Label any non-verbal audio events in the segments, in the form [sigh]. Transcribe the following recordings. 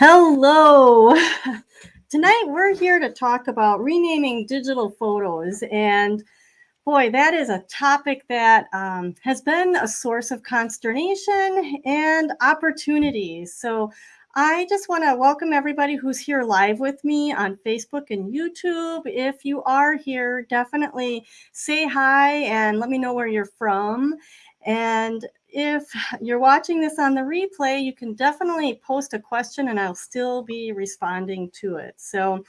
Hello. [laughs] Tonight we're here to talk about renaming digital photos. And boy, that is a topic that um, has been a source of consternation and opportunities. So I just want to welcome everybody who's here live with me on Facebook and YouTube. If you are here, definitely say hi and let me know where you're from. And if you're watching this on the replay, you can definitely post a question and I'll still be responding to it. So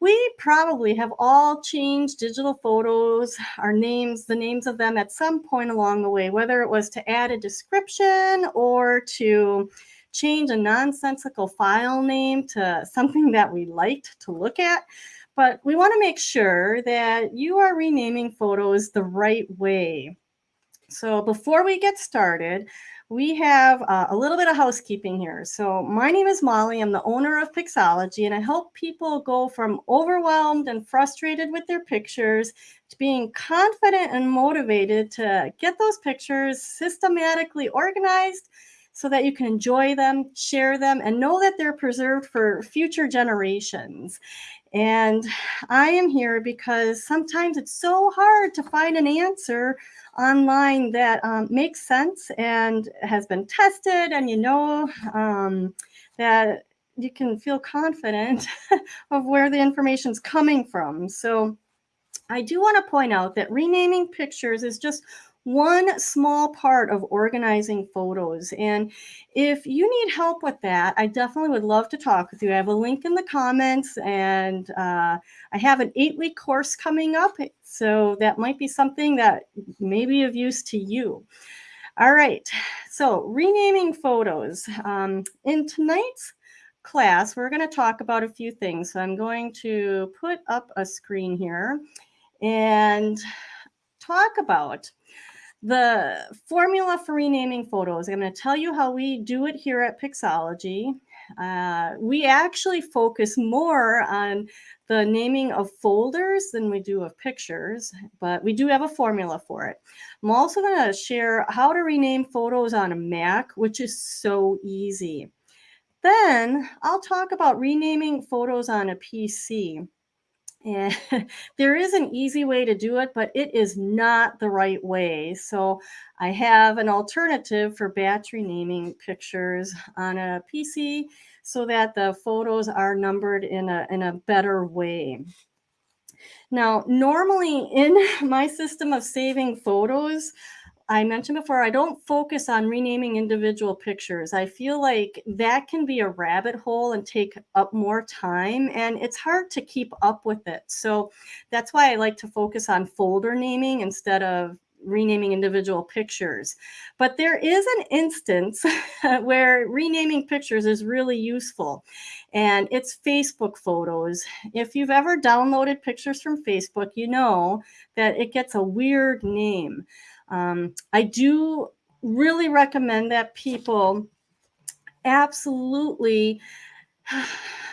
we probably have all changed digital photos, our names, the names of them at some point along the way, whether it was to add a description or to change a nonsensical file name to something [laughs] that we liked to look at. But we want to make sure that you are renaming photos the right way. So before we get started, we have uh, a little bit of housekeeping here. So my name is Molly. I'm the owner of Pixology, and I help people go from overwhelmed and frustrated with their pictures to being confident and motivated to get those pictures systematically organized so that you can enjoy them, share them, and know that they're preserved for future generations. And I am here because sometimes it's so hard to find an answer online that um, makes sense and has been tested, and you know um, that you can feel confident [laughs] of where the information is coming from. So I do want to point out that renaming pictures is just one small part of organizing photos. And if you need help with that, I definitely would love to talk with you. I have a link in the comments and uh, I have an eight week course coming up. So that might be something that may be of use to you. All right, so renaming photos. Um, in tonight's class, we're going to talk about a few things. So I'm going to put up a screen here and talk about the formula for renaming photos. I'm going to tell you how we do it here at Pixology. Uh, we actually focus more on the naming of folders than we do of pictures, but we do have a formula for it. I'm also going to share how to rename photos on a Mac, which is so easy. Then I'll talk about renaming photos on a PC. And [laughs] there is an easy way to do it, but it is not the right way. So I have an alternative for batch renaming pictures on a PC so that the photos are numbered in a, in a better way. Now, normally in [laughs] my system of saving photos, I mentioned before, I don't focus on renaming individual pictures. I feel like that can be a rabbit hole and take up more time, and it's hard to keep up with it. So that's why I like to focus on folder naming instead of renaming individual pictures. But there is an instance [laughs] where renaming pictures is really useful, and it's Facebook photos. If you've ever downloaded pictures from Facebook, you know that it gets a weird name. Um, I do really recommend that people absolutely [sighs]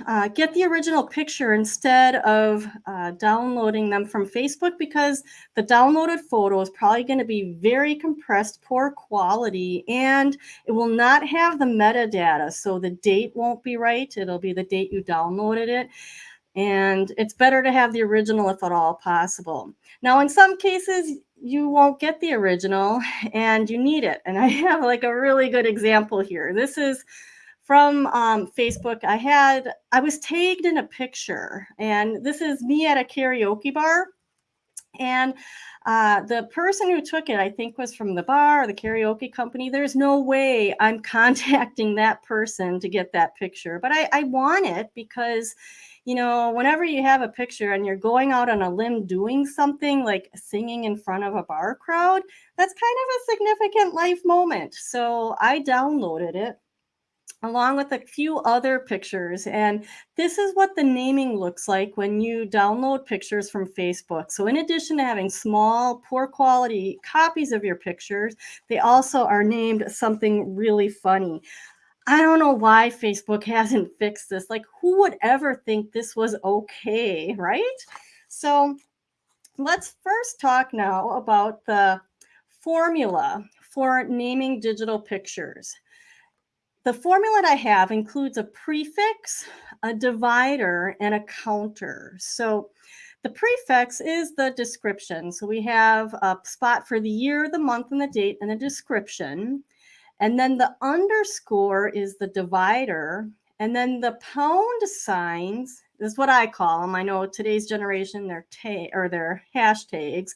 uh, get the original picture instead of uh, downloading them from Facebook because the downloaded photo is probably going to be very compressed, poor quality, and it will not have the metadata. So the date won't be right. It'll be the date you downloaded it. And it's better to have the original if at all possible. Now, in some cases, you won't get the original and you need it. And I [laughs] have like a really good example here. This is from um, Facebook. I had, I was tagged in a picture and this is me at a karaoke bar. And uh, the person who took it, I think, was from the bar or the karaoke company. There's no way I'm [laughs] contacting that person to get that picture, but I, I want it because you know, whenever you have a picture and you're going out on a limb doing something like singing in front of a bar crowd, that's kind of a significant life moment. So I downloaded it along with a few other pictures. And this is what the naming looks like when you download pictures from Facebook. So in addition to having small, poor quality copies of your pictures, they also are named something really funny. I don't know why Facebook [laughs] hasn't fixed this. Like, who would ever think this was okay, right? So let's first talk now about the formula for naming digital pictures. the formula that I have includes a prefix, a divider, and a counter. So the prefix is the description. So we have a spot for the year, the month, and the date, and a description. And then the underscore is the divider. And then the pound signs is what I call them. I know today's generation they're or they're hashtags,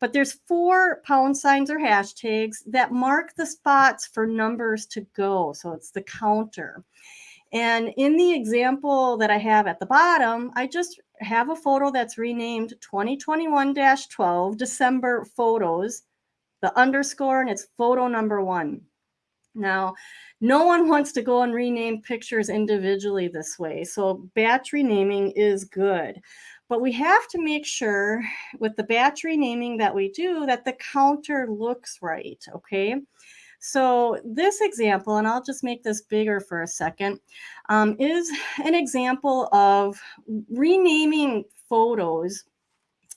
but there's four pound signs or hashtags that mark the spots for numbers to go. So it's the counter. And in the example that I have at the bottom, I just have a photo that's renamed 2021-12 December photos, the underscore, and it's photo number one. Now, no one wants to go and rename pictures individually this way. So batch renaming is good. But we have to make sure with the batch renaming that we do that the counter looks right, okay? So this example, and I'll just make this bigger for a second, um, is an example of renaming photos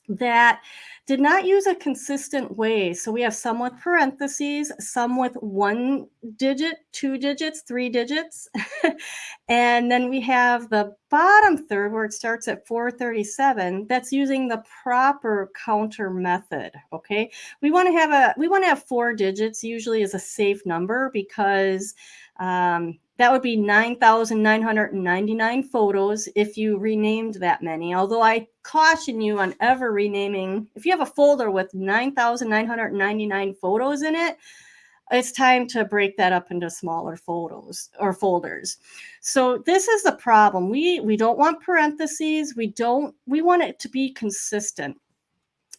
that did not use a consistent way. So we have some with parentheses, some with one digit, two digits, three digits. [laughs] and then we have the bottom third where it starts at 437 that's using the proper counter method okay we want to have a we want to have four digits usually is a safe number because um, that would be 9,999 photos if you renamed that many. Although I caution you on ever renaming, if you have a folder with 9,999 photos in it, it's time to break that up into smaller photos or folders. So this is the problem. We we don't want parentheses. We don't we want it to be consistent.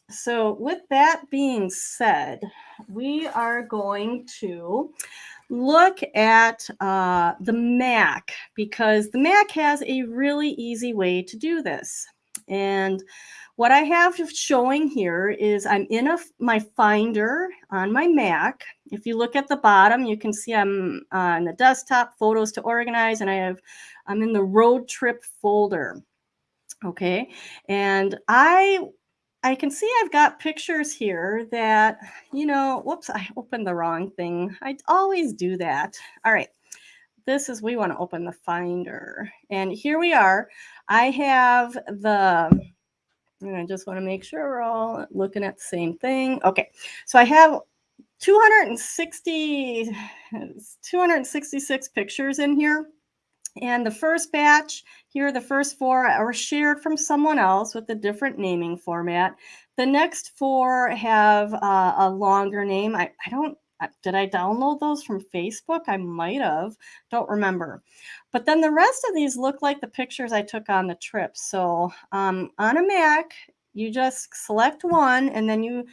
So with that being said, we are going to look at uh, the Mac because the Mac has a really easy way to do this. And what I have showing here is I'm in a, my Finder on my Mac. If you look at the bottom, you can see I'm on the desktop, photos to organize, and I have, I'm in the road trip folder. Okay, and I I can see I've got pictures here that, you know, whoops, I opened the wrong thing. I always do that. All right. This is, we want to open the Finder. And here we are. I have the, and I just want to make sure we're all looking at the same thing. Okay. So I have 260, 266 pictures in here. And the first batch here, the first four are shared from someone else with a different naming format. The next four have uh, a longer name. I, I don't, uh, did I download those from Facebook? I might have, don't remember. But then the rest of these look like the pictures I took on the trip. So um, on a Mac, you just select one and then you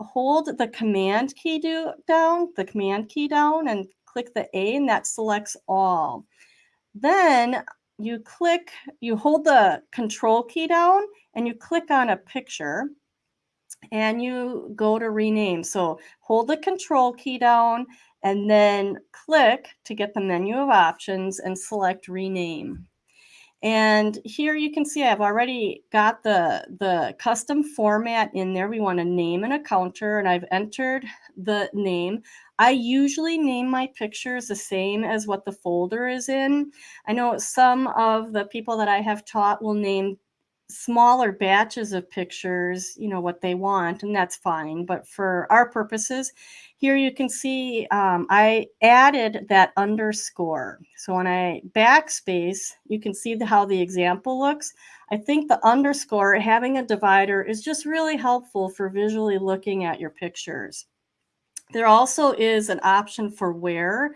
hold the command key do, down, the command key down and click the A and that selects all. Then you click, you hold the control key down and you click on a picture and you go to rename. So hold the control key down and then click to get the menu of options and select rename. And here you can see I've already got the, the custom format in there. We want a name and a counter, and I've entered the name. I usually name my pictures the same as what the folder is in. I know some of the people that I have taught will name smaller batches of pictures, you know, what they want, and that's fine. But for our purposes, here you can see um, I added that underscore. So when I backspace, you can see the, how the example looks. I think the underscore, having a divider, is just really helpful for visually looking at your pictures. There also is an option for where,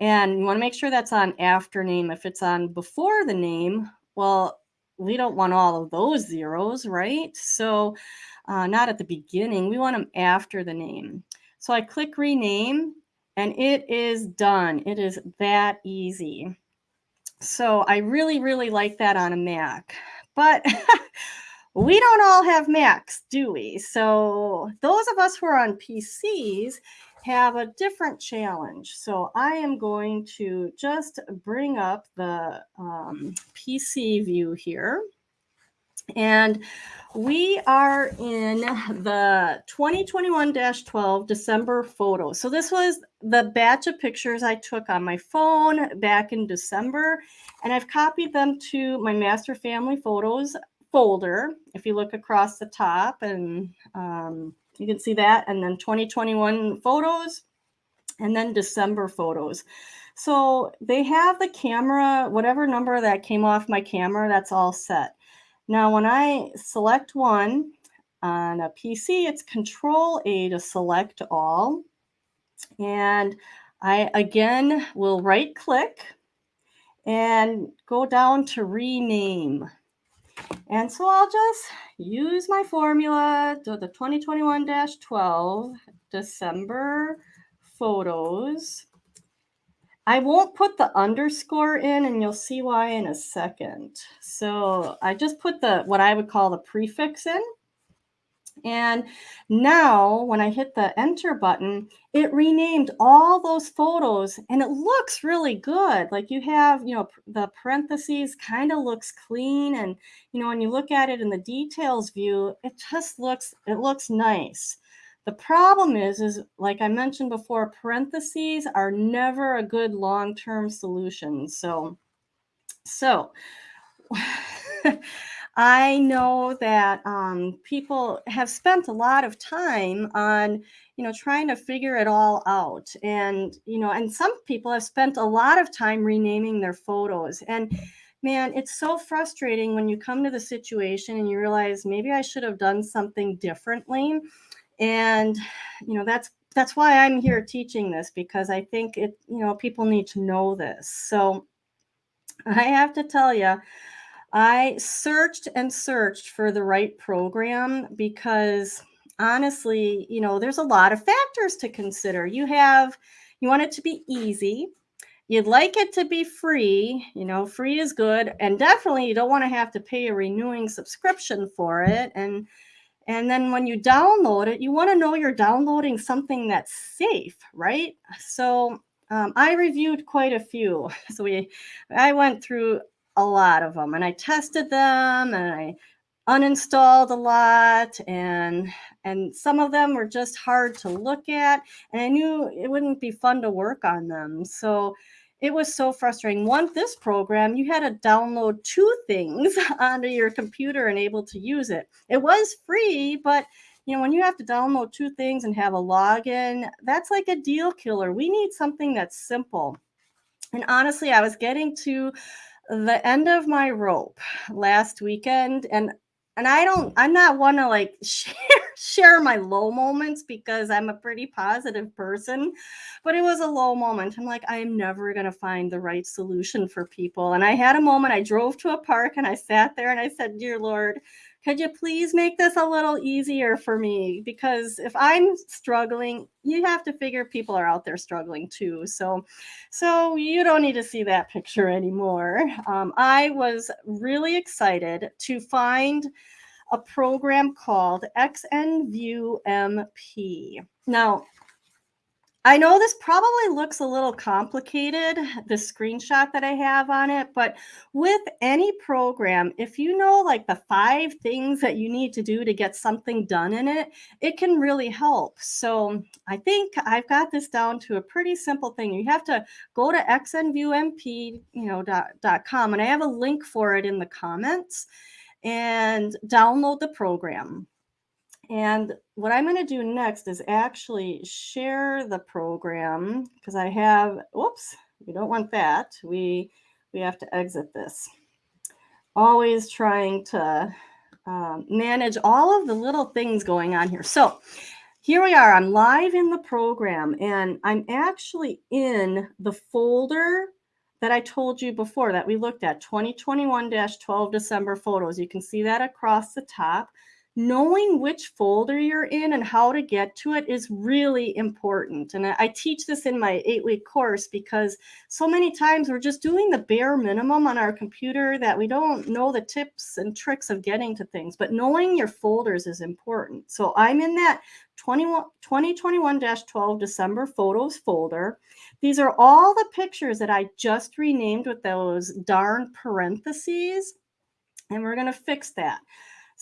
and you want to make sure that's on after name. If it's on before the name, well, we don't want all of those zeros, right? So uh, not at the beginning, we want them after the name. So I click rename and it is done. It is that easy. So I really, really like that on a Mac. But [laughs] we don't all have Macs, do we? So those of us who are on PCs have a different challenge. So I am going to just bring up the um, PC view here. And we are in the 2021-12 December photo. So this was the batch of pictures I took on my phone back in December, and I've copied them to my master family photos folder. If you look across the top and um, you can see that, and then 2021 photos, and then December photos. So they have the camera, whatever number that came off my camera, that's all set. Now, when I select one on a PC, it's Control A to select all. And I again will right click and go down to rename. And so I'll just use my formula the 2021-12 December photos. I won't put the underscore in and you'll see why in a second. So I just put the what I would call the prefix in. And now when I hit the enter button, it renamed all those photos and it looks really good. Like you have, you know, the parentheses kind of looks clean. And, you know, when you look at it in the details view, it just looks, it looks nice. The problem is, is like I mentioned before, parentheses are never a good long-term solution. So, so [laughs] I know that um, people have spent a lot of time on, you know, trying to figure it all out. And, you know, and some people have spent a lot of time renaming their photos. And man, it's so frustrating when you come to the situation and you realize maybe I should have done something differently and you know that's that's why i'm here teaching this because i think it you know people need to know this so i have to tell you i searched and searched for the right program because honestly you know there's a lot of factors to consider you have you want it to be easy you'd like it to be free you know free is good and definitely you don't want to have to pay a renewing subscription for it and and then when you download it, you want to know you're downloading something that's safe, right? So um, I reviewed quite a few. [laughs] So we, I went through a lot of them and I tested them and I uninstalled a lot and and some of them were just hard to look at and I knew it wouldn't be fun to work on them. So it was so frustrating. One, this program, you had to download two things [laughs] onto your computer and able to use it. It was free, but you know, when you have to download two things and have a login, that's like a deal killer. We need something that's simple. And honestly, I was getting to the end of my rope last weekend and and I don't hmm. I'm not one to like [laughs] share share my low moments because I'm a pretty positive person, but it was a low moment. I'm like, I am never going to find the right solution for people. And I had a moment, I drove to a park and I sat there and I said, Dear Lord, could you please make this a little easier for me? Because if I'm struggling, you have to figure people are out there struggling too. So, so you don't need to see that picture anymore. Um, I was really excited to find a program called XNView MP. Now, I know this probably looks a little complicated, the screenshot that I have on it, but with any program, if you know like the five things that you need to do to get something done in it, it can really help. So I think I've got this down to a pretty simple thing. You have to go to xnviewmp, you know, dot, dot com, and I have a link for it in the comments and download the program. And what I'm going to do next is actually share the program because I have, whoops, we don't want that. We, we have to exit this. Always trying to um, manage all of the little things going on here. So here we are. I'm live in the program and I'm actually in the folder that I told you before that we looked at 2021-12 December photos. You can see that across the top. Knowing which folder you're in and how to get to it is really important. And I teach this in my eight week course because so many times we're just doing the bare minimum on our computer that we don't know the tips and tricks of getting to things. But knowing your folders is important. So I'm in that 2021-12 December photos folder. These are all the pictures that I just renamed with those darn parentheses. and we're going to fix that.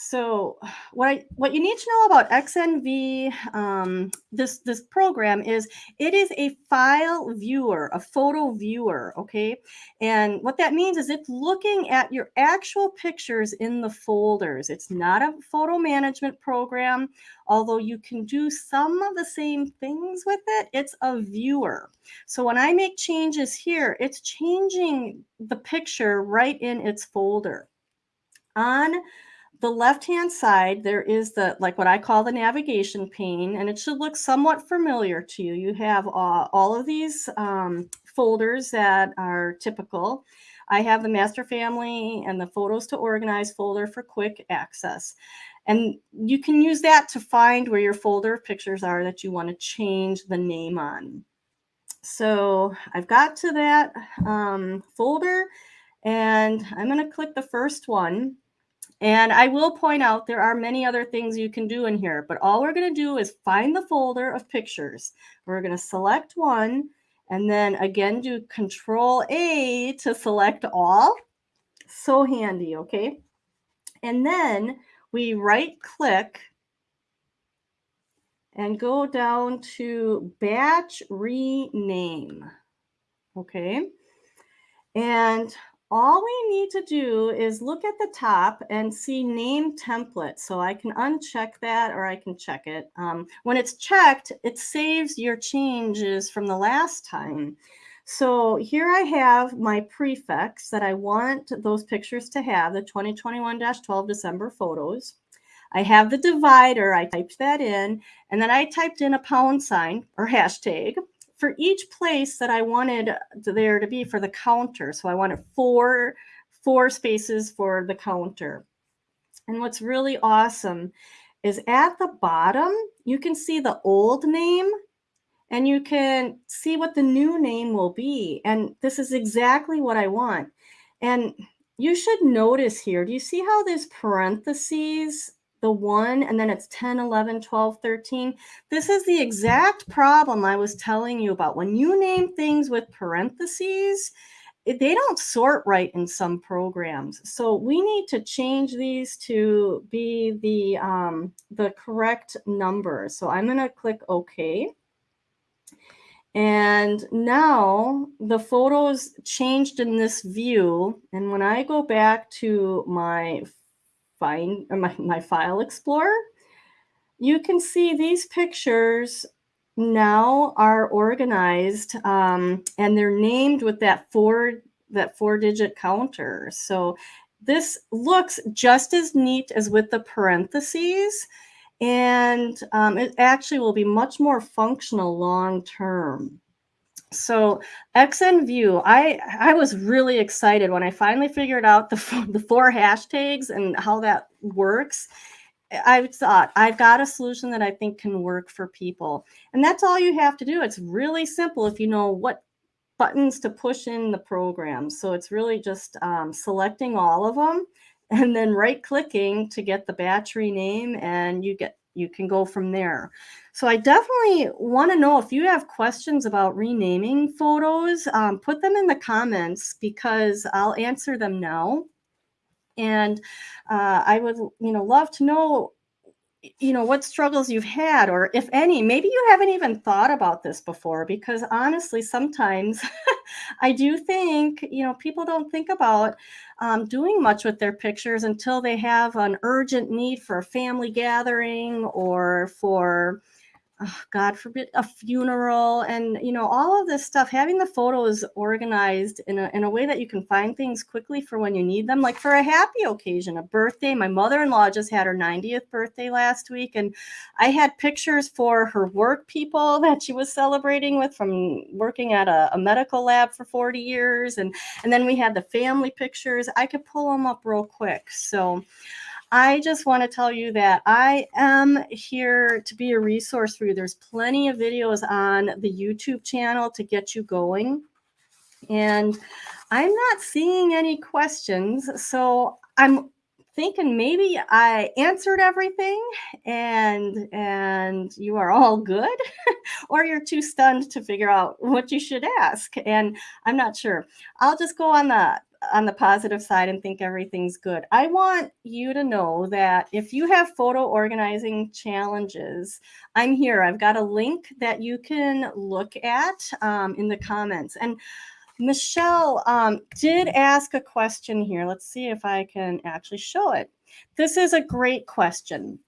So [sighs] what I, what you need to know about XNV, um, this this program is it is a file viewer, a photo viewer, okay? And what that means is it's looking at your actual pictures in the folders. It's not a photo management program, although you can do some of the same things with it. It's a viewer. So when I make changes here, it's changing the picture right in its folder. On the left-hand side, there is the, like what I call the navigation pane, and it should look somewhat familiar to you. You have uh, all of these um, folders that are typical. I have the master family and the photos to organize folder for quick access. And you can use that to find where your folder of pictures are that you want to change the name on. So I've got to that um, folder and I'm going to click the first one and I will point out there are many other things you can do in here, but all we're going to do is find the folder of pictures. We're going to select one and then again do control A to select all. So handy, okay? And then we right click and go down to batch rename. Okay. And all we need to do is look at the top and see name template. So I can uncheck that or I can check it. Um, when it's checked, it saves your changes from the last time. So here I have my prefix that I want those pictures to have, the 2021-12 December photos. I have the divider, I typed that in, and then I typed in a pound sign or hashtag for each place that I wanted there to be for the counter. So I wanted four, four spaces for the counter. And what's really awesome is at the bottom, you can see the old name and you can see what the new name will be. And this is exactly what I want. And you should notice here, do you see how there's parentheses the 1 and then it's 10, 11, 12, 13. This is the exact problem I was telling you about. When you name things with parentheses, they don't sort right in some programs. So we need to change these to be the, um, the correct number. So I'm going to click OK. And now the photos changed in this view. And when I go back to my find my, my file explorer, you can see these pictures now are organized um, and they're named with that four that four digit counter. So this looks just as neat as with the parentheses and um, it actually will be much more functional long term. So XNView, I I was really excited when I finally figured out the the four hashtags and how that works. I thought I've got a solution that I think can work for people, and that's all you have to do. It's really simple if you know what buttons to push in the program. So it's really just um, selecting all of them and then right clicking to get the batch rename and you get you can go from there. So I definitely want to know if you have questions about renaming photos, um, put them in the comments because I'll answer them now. And uh, I would, you know, love to know you know what struggles you've had or if any maybe you haven't even thought about this before because honestly sometimes [laughs] i do think you know people don't think about um, doing much with their pictures until they have an urgent need for a family gathering or for oh, God forbid, a funeral and, you know, all of this stuff, having the photos organized in a, in a way that you can find things quickly for when you need them, like for a happy occasion, a birthday. My mother-in-law just had her 90th birthday last week, and I had pictures for her work people [laughs] that she was celebrating with from working at a, a medical lab for 40 years. And, and then we had the family pictures. I could pull them up real quick. So, I just want to tell you that I am here to be a resource for you. There's plenty of videos on the YouTube channel to get you going. And I'm not seeing any questions. So I'm thinking maybe I answered everything and and you are all good [laughs] or you're too stunned to figure out what you should ask and I'm not sure. I'll just go on the on the positive side and think everything's good. I want you to know that if you have photo organizing challenges, I'm here. I've got a link that you can look at um, in the comments. And Michelle um, did ask a question here. Let's see if I can actually show it. This is a great question.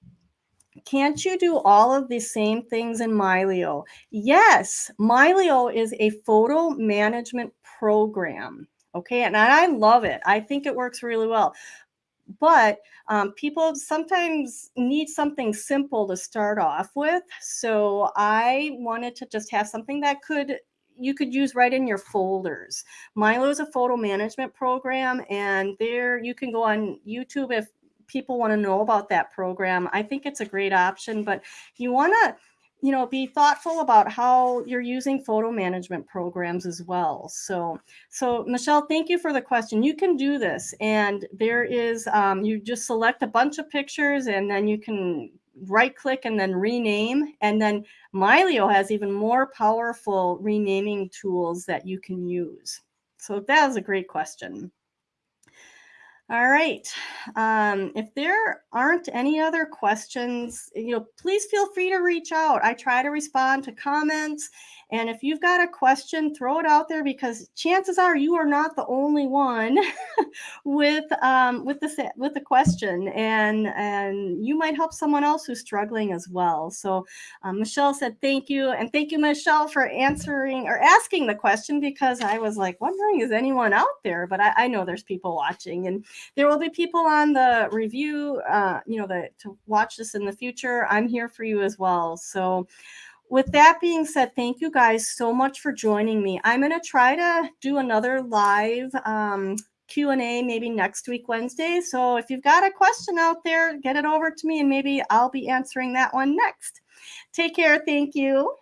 Can't you do all of the same things in Mylio? Yes, Mylio is a photo management program. Okay, and I love it. I think it works really well. But um, people sometimes need something simple to start off with. So I wanted to just have something that could you could use right in your folders. Mylio is a photo management program, and there you can go on YouTube if people want to know about that program. I think it's a great option, but you want to you know be thoughtful about how you're using photo management programs as well. So so michelle thank you for the question. You can do this and there is um, you just select a bunch of pictures and then you can right click and then rename and then mylio has even more powerful renaming tools that you can use. So that is a great question all right. Um, if there aren't any other questions, you know, please feel free to reach out. I try to respond to comments and if you've got a question, throw it out there because chances are you are not the only one [laughs] with um, with the with the question, and and you might help someone else who's struggling as well. So um, Michelle said thank you, and thank you Michelle for answering or asking the question because I was like wondering is anyone out there, but I, I know there's people watching, and there will be people on the review, uh, you know, the, to watch this in the future. I'm here for you as well. So with that being said, thank you guys so much for joining me. I'm going to try to do another live um, Q&A maybe next week, Wednesday. So if you've got a question out there, get it over to me and maybe I'll be answering that one next. Take care. Thank you.